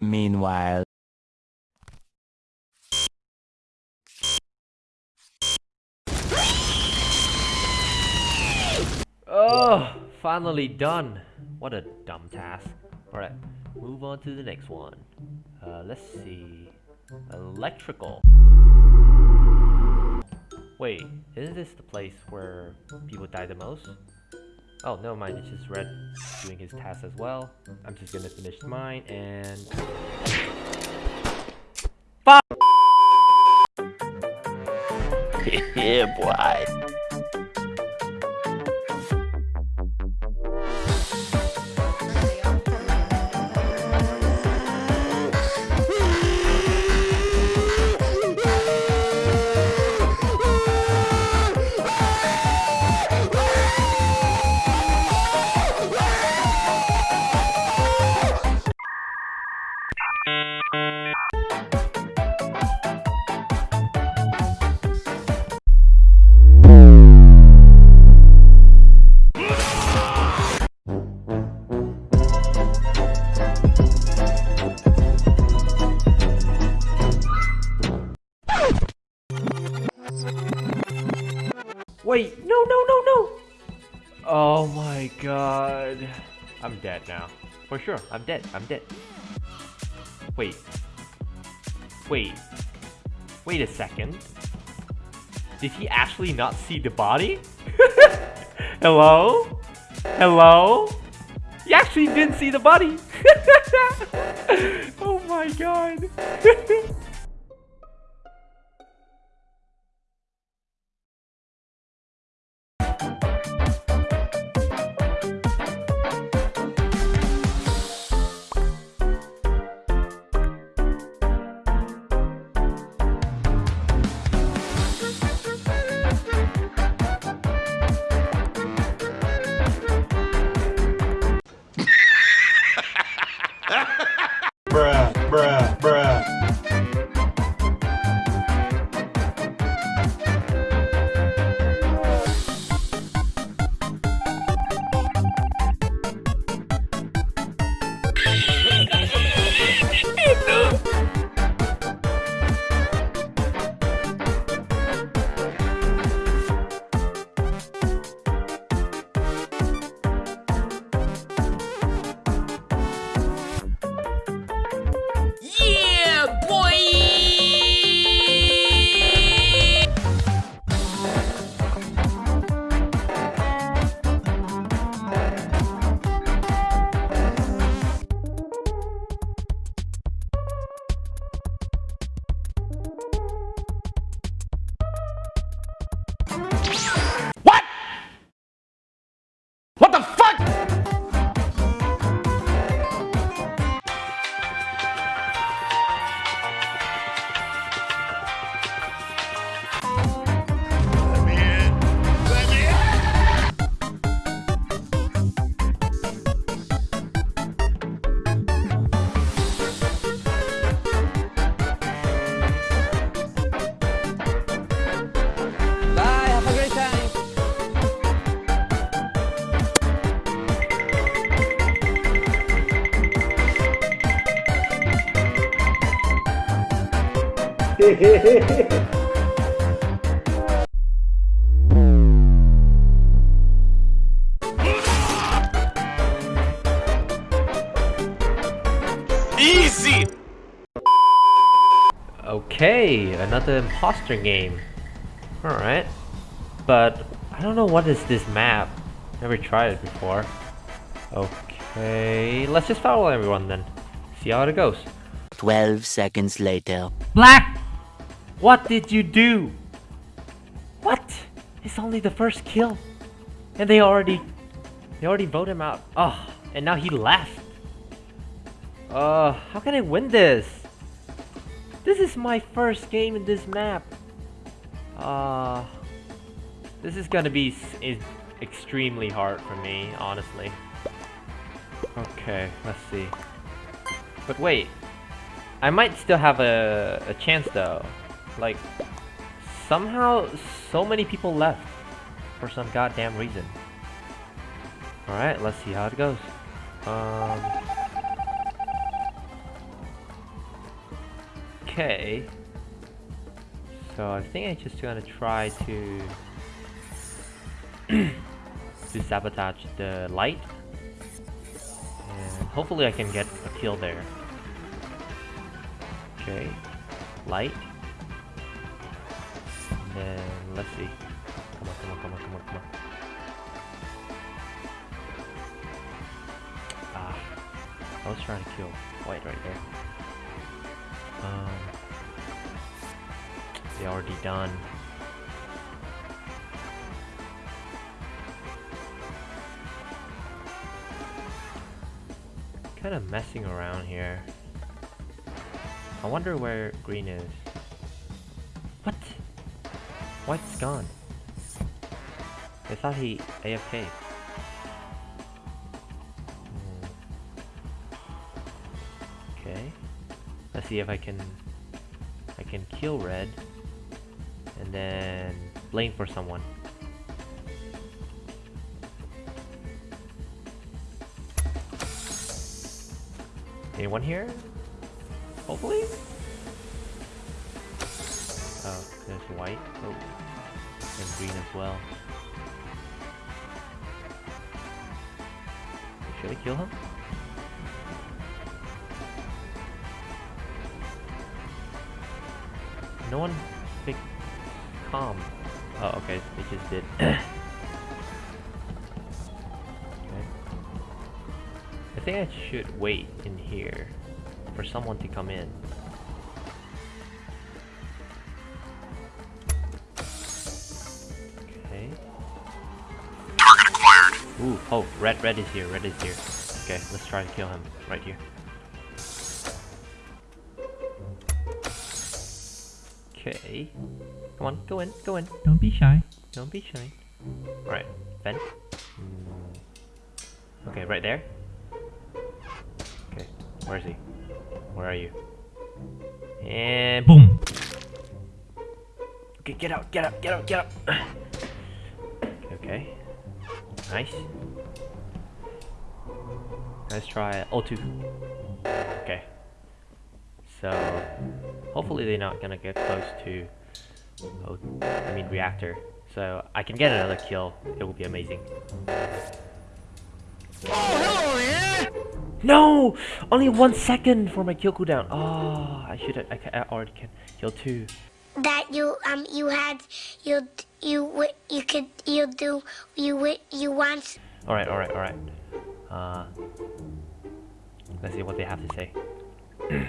Meanwhile. Oh, finally done. What a dumb task. Alright, move on to the next one. Uh, let's see. Electrical. Wait, isn't this the place where people die the most? Oh, never mind, it's just Red doing his task as well. I'm just gonna finish mine and... Fuck! yeah, boy. Oh my god. I'm dead now. For sure, I'm dead, I'm dead. Wait. Wait. Wait a second. Did he actually not see the body? Hello? Hello? He actually didn't see the body! oh my god. Easy! Okay, another imposter game. Alright. But I don't know what is this map. Never tried it before. Okay, let's just follow everyone then. See how it goes. 12 seconds later. Black! What did you do? What? It's only the first kill. And they already they already voted him out. Oh, and now he left. Uh, how can I win this? This is my first game in this map. Uh, this is gonna be extremely hard for me, honestly. Okay, let's see. But wait, I might still have a, a chance though. Like, somehow so many people left for some goddamn reason. Alright, let's see how it goes. Um, Okay. So I think I'm just gonna try to to sabotage the light. And hopefully I can get a kill there. Okay. Light. Then let's see. Come on, come on, come on, come on, come on. Ah. I was trying to kill white right there. Um, they already done. Kind of messing around here. I wonder where green is. White's gone. I thought he AFK. Hmm. Okay. Let's see if I can I can kill red and then blame for someone. Anyone here? Hopefully? Oh, there's white. Oh. And green as well. Should I kill him? No one picked calm. Oh, okay, they just did. okay. I think I should wait in here for someone to come in. Ooh, oh, red, red is here, red is here. Okay, let's try to kill him right here. Okay. Come on, go in, go in. Don't be shy. Don't be shy. Alright. Mm. Okay, right there. Okay, where is he? Where are you? And boom! Okay, get out, get out, get out, get out! okay. Nice. Let's try O2. Okay. So, hopefully they're not gonna get close to, o I mean reactor. So I can get another kill. It will be amazing. oh No! Only one second for my kill cooldown. Oh, I should. I, I already can kill two. That you um you had you you you could you do you you want All right, all right, all right. Uh, let's see what they have to say.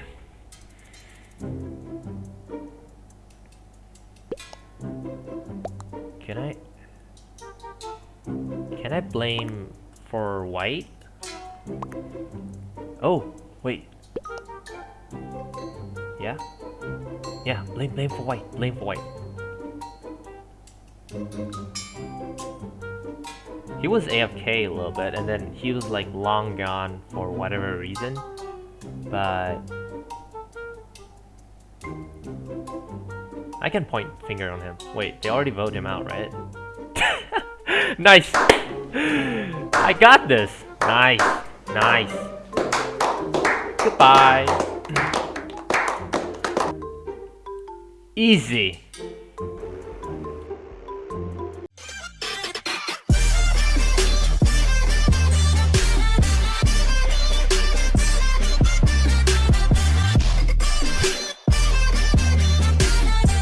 can I? Can I blame for white? Oh, wait. Yeah. Yeah, blame blame for white. Blame for white. He was AFK a little bit, and then he was like long gone for whatever reason. But I can point finger on him. Wait, they already voted him out, right? nice. I got this. Nice, nice. Goodbye easy.